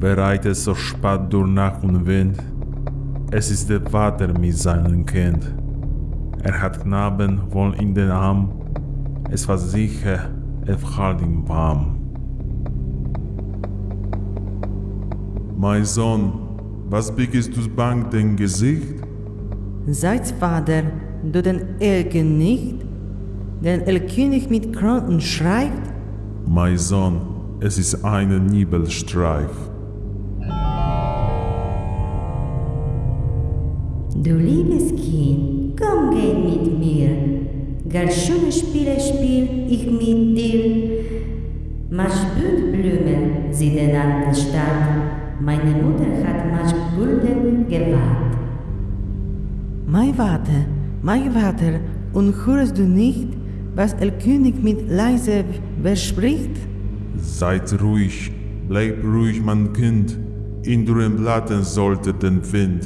bereitet so spät durch Nacht und Wind. Es ist der Vater mit seinem Kind. Er hat Knaben wohl in den Arm. Es war sicher, er hält ihn warm. Mein Sohn, was biegst du bang dein Gesicht? Seid Vater, du den Elken nicht, den Elkönig mit Kronten schreibt? Mein Sohn, es ist ein Nibelstreif. Du liebes Kind, komm geh mit mir. Gar schöne Spiele spiel ich mit dir. Mach Blüten sie den alten Stadt. Meine Mutter hat mach Gulden gewahrt. Mein Vater, mein Vater, und hörst du nicht, was El König mit leise verspricht? Seid ruhig, bleib ruhig, mein Kind. In dürren Blatten sollte den Wind.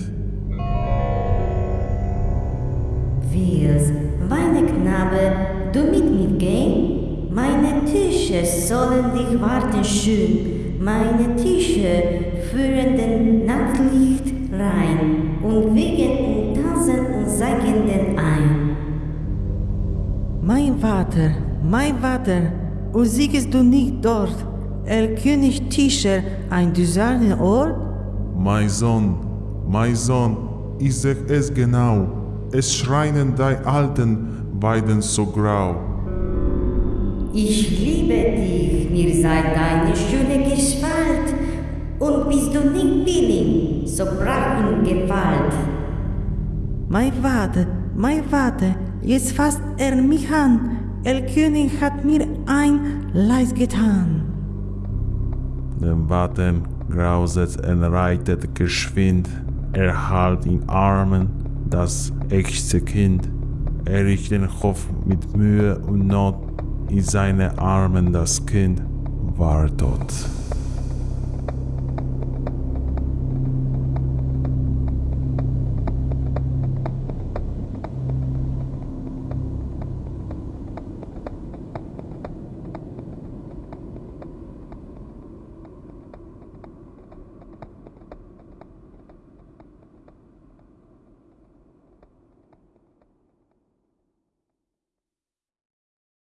Willst, meine Knabe, du mit mir gehen? Meine Tische sollen dich warten schön. Meine Tische führen den Nachtlicht rein und wegen und tanzen und sagen den ein. Mein Vater, mein Vater, und siehst du nicht dort, El König Tischer, ein düserner Ort? Mein Sohn, mein Sohn, ich seh es genau. Es schreien die alten beiden so grau. Ich liebe dich, mir sei deine schöne Gestalt. Und bist du nicht billig, so brach in Gewalt. Mein Vater, mein Vater, jetzt fasst er mich an. El König hat mir ein Leid getan. Den Watten grauset und reitet geschwind. Er halt in Armen das echte Kind. Er riecht den Kopf mit Mühe und Not in seine Armen das Kind war tot.